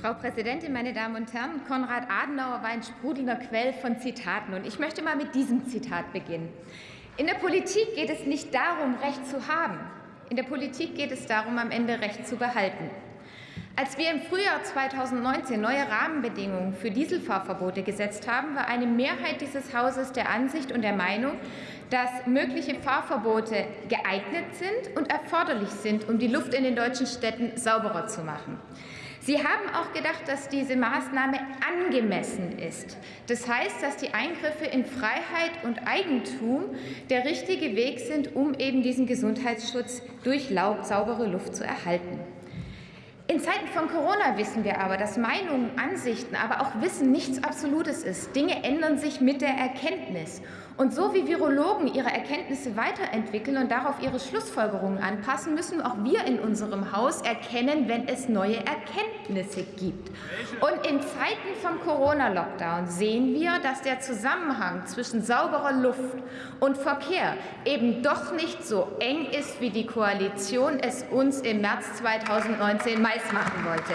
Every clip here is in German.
Frau Präsidentin, meine Damen und Herren! Konrad Adenauer war ein sprudelnder Quell von Zitaten. Und ich möchte mal mit diesem Zitat beginnen. In der Politik geht es nicht darum, Recht zu haben. In der Politik geht es darum, am Ende Recht zu behalten. Als wir im Frühjahr 2019 neue Rahmenbedingungen für Dieselfahrverbote gesetzt haben, war eine Mehrheit dieses Hauses der Ansicht und der Meinung, dass mögliche Fahrverbote geeignet sind und erforderlich sind, um die Luft in den deutschen Städten sauberer zu machen. Sie haben auch gedacht, dass diese Maßnahme angemessen ist. Das heißt, dass die Eingriffe in Freiheit und Eigentum der richtige Weg sind, um eben diesen Gesundheitsschutz durch saubere Luft zu erhalten. In Zeiten von Corona wissen wir aber, dass Meinungen, Ansichten, aber auch Wissen nichts Absolutes ist. Dinge ändern sich mit der Erkenntnis. Und so wie Virologen ihre Erkenntnisse weiterentwickeln und darauf ihre Schlussfolgerungen anpassen, müssen auch wir in unserem Haus erkennen, wenn es neue Erkenntnisse gibt. Und in Zeiten von Corona-Lockdown sehen wir, dass der Zusammenhang zwischen sauberer Luft und Verkehr eben doch nicht so eng ist, wie die Koalition es uns im März 2019 meist weiß machen wollte.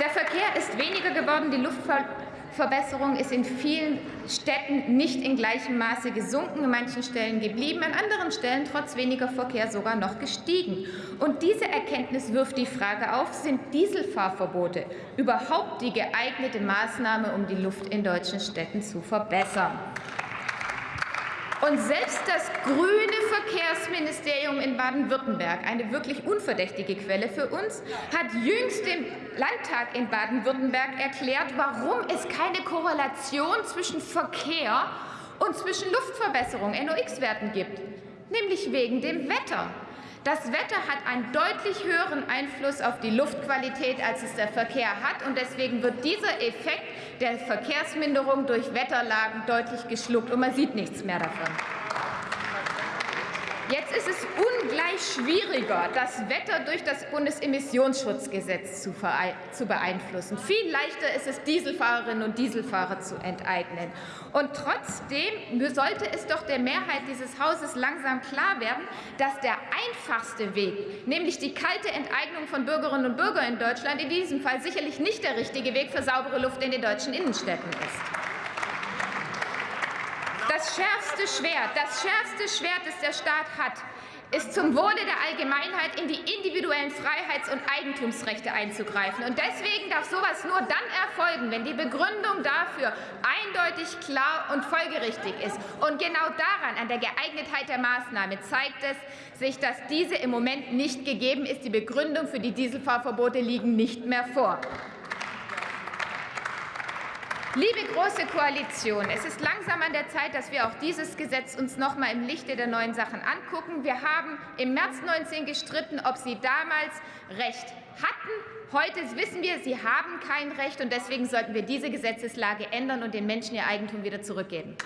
Der Verkehr ist weniger geworden, die Luftverbesserung ist in vielen Städten nicht in gleichem Maße gesunken, an manchen Stellen geblieben, an anderen Stellen trotz weniger Verkehr sogar noch gestiegen. Und diese Erkenntnis wirft die Frage auf, sind Dieselfahrverbote überhaupt die geeignete Maßnahme, um die Luft in deutschen Städten zu verbessern? Und selbst das grüne Verkehrsministerium in Baden-Württemberg, eine wirklich unverdächtige Quelle für uns, hat jüngst dem Landtag in Baden-Württemberg erklärt, warum es keine Korrelation zwischen Verkehr und zwischen Luftverbesserung, NOx-Werten gibt, nämlich wegen dem Wetter. Das Wetter hat einen deutlich höheren Einfluss auf die Luftqualität, als es der Verkehr hat. Und deswegen wird dieser Effekt der Verkehrsminderung durch Wetterlagen deutlich geschluckt, und man sieht nichts mehr davon. Jetzt ist es ungleich schwieriger, das Wetter durch das Bundesemissionsschutzgesetz zu, zu, beeinflussen. Viel leichter ist es, Dieselfahrerinnen und Dieselfahrer zu enteignen. Und trotzdem sollte es doch der Mehrheit dieses Hauses langsam klar werden, dass der einfachste Weg, nämlich die kalte Enteignung von Bürgerinnen und Bürgern in Deutschland, in diesem Fall sicherlich nicht der richtige Weg für saubere Luft in den deutschen Innenstädten ist. Das schärfste Schwert, das schärfste Schwert, das der Staat hat, ist zum Wohle der Allgemeinheit in die individuellen Freiheits- und Eigentumsrechte einzugreifen. Und deswegen darf sowas nur dann erfolgen, wenn die Begründung dafür eindeutig, klar und folgerichtig ist. Und genau daran, an der Geeignetheit der Maßnahme, zeigt es sich, dass diese im Moment nicht gegeben ist. Die Begründung für die Dieselfahrverbote liegen nicht mehr vor. Liebe Große Koalition, es ist langsam an der Zeit, dass wir auch dieses Gesetz uns noch mal im Lichte der neuen Sachen angucken. Wir haben im März 19 gestritten, ob Sie damals Recht hatten. Heute wissen wir, Sie haben kein Recht, und deswegen sollten wir diese Gesetzeslage ändern und den Menschen ihr Eigentum wieder zurückgeben.